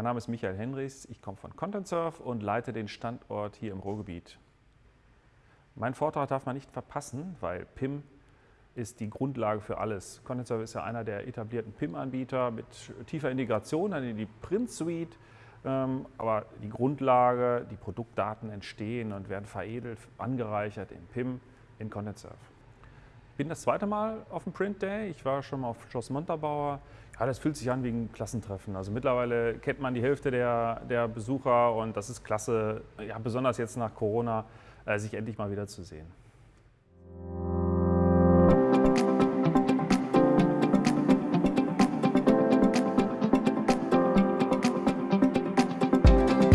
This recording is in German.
Mein Name ist Michael Henrichs, ich komme von ContentSurf und leite den Standort hier im Ruhrgebiet. Mein Vortrag darf man nicht verpassen, weil PIM ist die Grundlage für alles. ContentSurf ist ja einer der etablierten PIM-Anbieter mit tiefer Integration in die Print-Suite, ähm, aber die Grundlage, die Produktdaten entstehen und werden veredelt, angereichert in PIM in ContentSurf. Ich bin das zweite Mal auf dem Print Day. Ich war schon mal auf Schloss Montabaur. Ja, das fühlt sich an wie ein Klassentreffen. Also mittlerweile kennt man die Hälfte der, der Besucher und das ist klasse, ja, besonders jetzt nach Corona, äh, sich endlich mal wieder zu sehen.